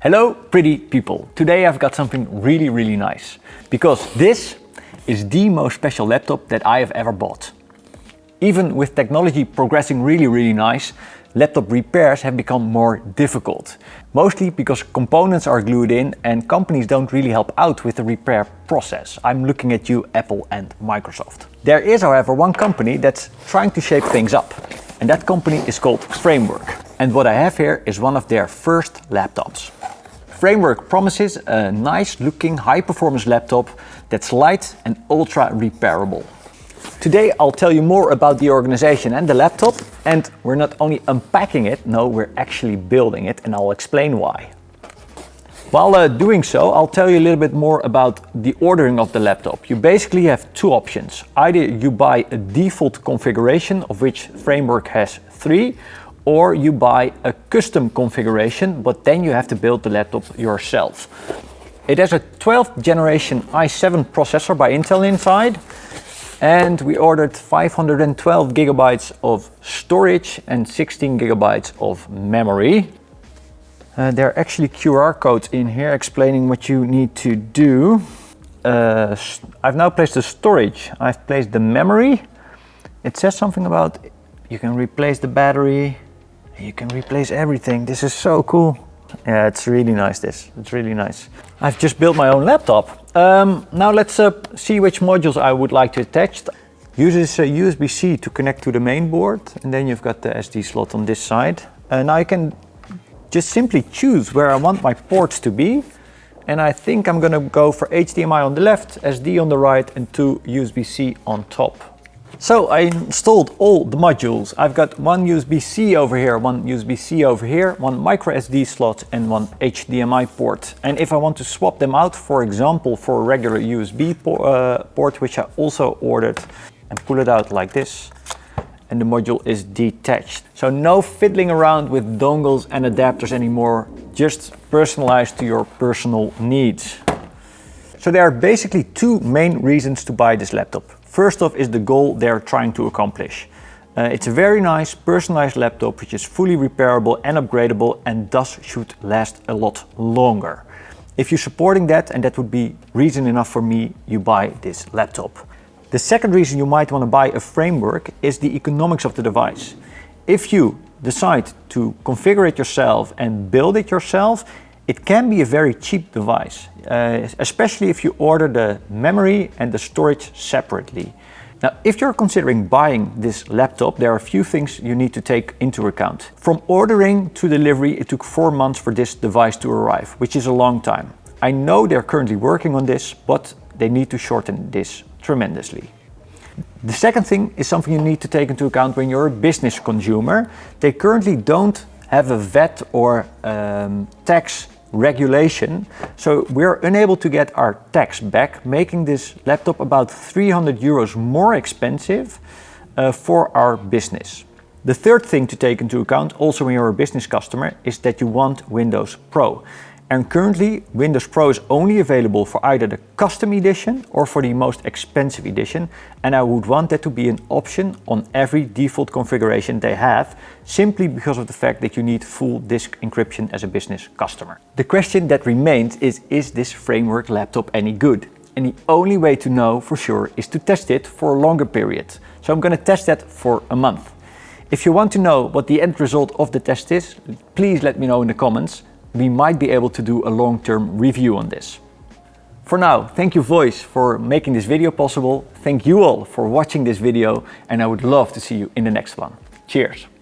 Hello pretty people. Today I've got something really really nice because this is the most special laptop that I have ever bought. Even with technology progressing really really nice, laptop repairs have become more difficult. Mostly because components are glued in and companies don't really help out with the repair process. I'm looking at you Apple and Microsoft. There is however one company that's trying to shape things up and that company is called Framework. And what I have here is one of their first laptops. Framework promises a nice looking high performance laptop that's light and ultra repairable. Today I'll tell you more about the organization and the laptop and we're not only unpacking it, no we're actually building it and I'll explain why. While uh, doing so, I'll tell you a little bit more about the ordering of the laptop. You basically have two options. Either you buy a default configuration, of which Framework has three, or you buy a custom configuration, but then you have to build the laptop yourself. It has a 12th generation i7 processor by Intel inside, and we ordered 512 gigabytes of storage and 16 gigabytes of memory. Uh, there are actually QR codes in here explaining what you need to do. Uh, I've now placed the storage, I've placed the memory. It says something about you can replace the battery, you can replace everything. This is so cool. Yeah, it's really nice this. It's really nice. I've just built my own laptop. Um, now let's uh, see which modules I would like to attach. Uses a USB-C to connect to the main board and then you've got the SD slot on this side. And I can just simply choose where I want my ports to be. And I think I'm gonna go for HDMI on the left, SD on the right and two USB-C on top. So I installed all the modules. I've got one USB-C over here, one USB-C over here, one micro SD slot and one HDMI port. And if I want to swap them out, for example, for a regular USB uh, port, which I also ordered, and pull it out like this, and the module is detached. So no fiddling around with dongles and adapters anymore, just personalized to your personal needs. So there are basically two main reasons to buy this laptop. First off is the goal they're trying to accomplish. Uh, it's a very nice personalized laptop which is fully repairable and upgradable and thus should last a lot longer. If you're supporting that and that would be reason enough for me, you buy this laptop. The second reason you might want to buy a framework is the economics of the device. If you decide to configure it yourself and build it yourself, it can be a very cheap device, uh, especially if you order the memory and the storage separately. Now, if you're considering buying this laptop, there are a few things you need to take into account. From ordering to delivery, it took four months for this device to arrive, which is a long time. I know they're currently working on this, but they need to shorten this tremendously. The second thing is something you need to take into account when you're a business consumer. They currently don't have a VAT or um, tax regulation. So we're unable to get our tax back, making this laptop about 300 euros more expensive uh, for our business. The third thing to take into account, also when you're a business customer, is that you want Windows Pro. And currently Windows Pro is only available for either the custom edition or for the most expensive edition. And I would want that to be an option on every default configuration they have, simply because of the fact that you need full disk encryption as a business customer. The question that remains is, is this framework laptop any good? And the only way to know for sure is to test it for a longer period. So I'm going to test that for a month. If you want to know what the end result of the test is, please let me know in the comments we might be able to do a long-term review on this. For now, thank you Voice for making this video possible. Thank you all for watching this video and I would love to see you in the next one. Cheers!